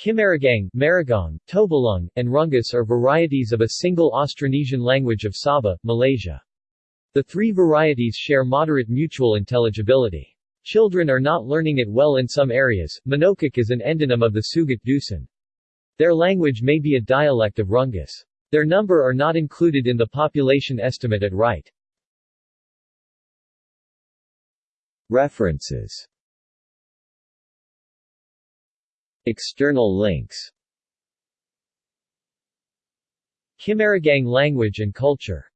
Kimaragang, Maragong, Tobilung, and Rungus are varieties of a single Austronesian language of Sabah, Malaysia. The three varieties share moderate mutual intelligibility. Children are not learning it well in some areas. Manokak is an endonym of the Sugut Dusun. Their language may be a dialect of Rungus. Their number are not included in the population estimate at right. References External links. Kimaragang language and culture